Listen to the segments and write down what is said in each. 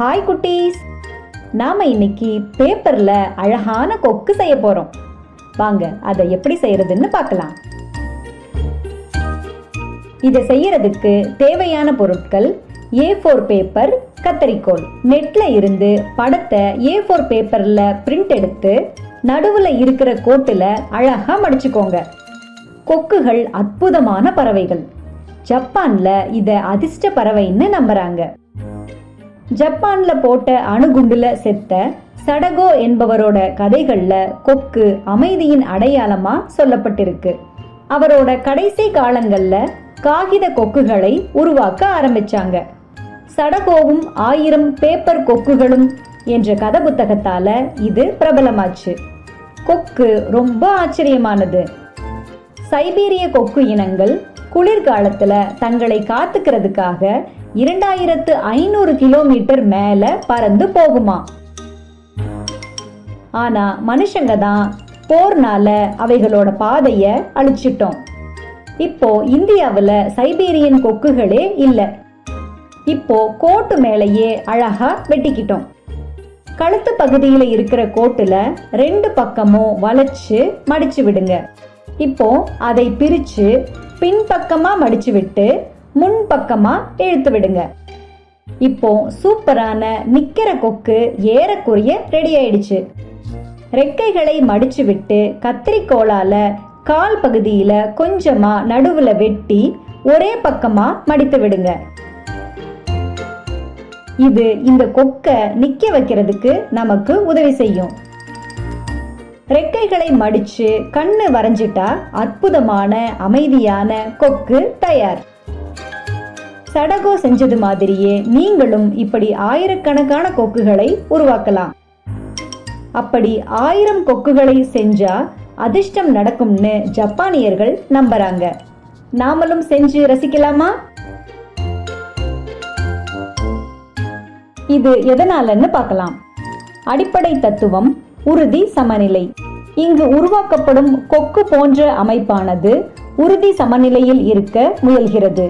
Hi குட்டீஸ். நாம இன்னைக்கு பேப்பர்ல அழகான கொக்கு செய்ய போறோம். வாங்க அதை எப்படி செய்யறதுன்னு பார்க்கலாம். இதை செய்யறதுக்கு தேவையான பொருட்கள் ஏ ஃபோர் பேப்பர் கத்தரிக்கோல். நெட்ல இருந்து படத்தை ஏ ஃபோர் பேப்பர்ல பிரிண்ட் எடுத்து நடுவுல இருக்கிற கோட்டுல அழகா மடிச்சுக்கோங்க. கொக்குகள் அற்புதமான பறவைகள். ஜப்பான்ல இதை அதிர்ஷ்ட பறவைன்னு நம்புறாங்க. ஜப்பான்ல போட்ட அணுகுண்டுல செத்த சடகோ என்பவரோட கதைகள்ல கொக்கு அமைதியின் அடையாளமா சொல்லப்பட்டிருக்கு. அவரோட கடைசி காலங்கள்ல காகித கொக்குகளை உருவாக்க ஆரம்பிச்சாங்க. சடகோவும் ஆயிரம் பேப்பர் கொக்குகளும் என்ற கதை புத்தகத்தால இது பிரபலமாச்சு. கொக்கு ரொம்ப ஆச்சரியமானது. சைபீரிய கொக்கு இனங்கள் குளிர்காலத்துல தங்களை காத்துக்கிறதுக்காக இரண்டாயிரத்து ஐநூறு கிலோமீட்டர் மேல பறந்து போகுமா? ஆனா மனுஷங்க தான் போர்னால அவைகளோட பாதைய அழிச்சிட்டோம். இப்போ இந்தியாவில் சைபீரியன் கொக்குகளே இல்ல. இப்போ கோட்டு மேலேயே அழகா வெட்டிக்கிட்டோம். கழுத்து பகுதியில் இருக்கிற கோட்டுல ரெண்டு பக்கமும் வளைச்சு மடிச்சு விடுங்க. இப்போ அதை பிரிச்சு பின்பக்கமா மடிச்சு விட்டு முன்பக்கமா இழுத்து விடுங்க. இப்போ சூப்பரான நிக்கிற கொக்கு ஏறக்குறைய ரெடி ஆயிடுச்சு. ரெக்கைகளை மடிச்சு விட்டு கத்திரிக்கோளால கால் பகுதியில கொஞ்சமா நடுவுல வெட்டி ஒரே பக்கமா மடித்து விடுங்க. இது இந்த கொக்க நிக்க வைக்கிறதுக்கு நமக்கு உதவி செய்யும். ரெக்கைகளை மடிச்சு கண்ணு வரைஞ்சிட்டா அற்புதமான அமைதியான கொக்கு தயார். சடகோ செஞ்சது மாதிரியே நீங்களும் இப்படி ஆயிரக்கணக்கான கொக்குகளை உருவாக்கலாம். அப்படி ஆயிரம் கொக்குகளை செஞ்சா அதிர்ஷ்டம் நடக்கும்னு ஜப்பானியர்கள் நம்புறாங்க. நாமளும் செஞ்சு ரசிக்கலாமா? இது எதனாலன்னு பார்க்கலாம். அடிப்படை தத்துவம் உறுதி சமநிலை. இங்கு உருவாக்கப்படும் கொக்கு போன்ற அமைப்பானது உறுதி சமநிலையில் இருக்க முயல்கிறது.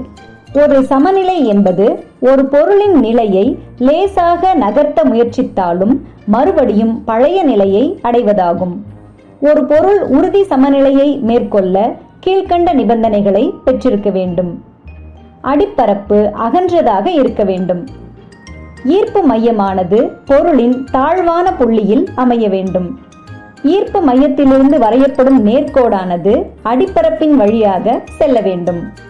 ஒரு சமநிலை என்பது ஒரு பொருளின் நிலையை லேசாக நகர்த்த முயற்சித்தாலும் மறுபடியும் பழைய நிலையை அடைவதாகும். ஒரு பொருள் உறுதி சமநிலையை மேற்கொள்ள கீழ்கண்ட நிபந்தனைகளை பெற்றிருக்க வேண்டும். அடிப்பரப்பு அகன்றதாக இருக்க வேண்டும். ஈர்ப்பு மையமானது பொருளின் தாழ்வான புள்ளியில் அமைய வேண்டும். ஈர்ப்பு மையத்திலிருந்து வரையப்படும் நேர்கோடானது அடிப்பரப்பின் வழியாக செல்ல வேண்டும்.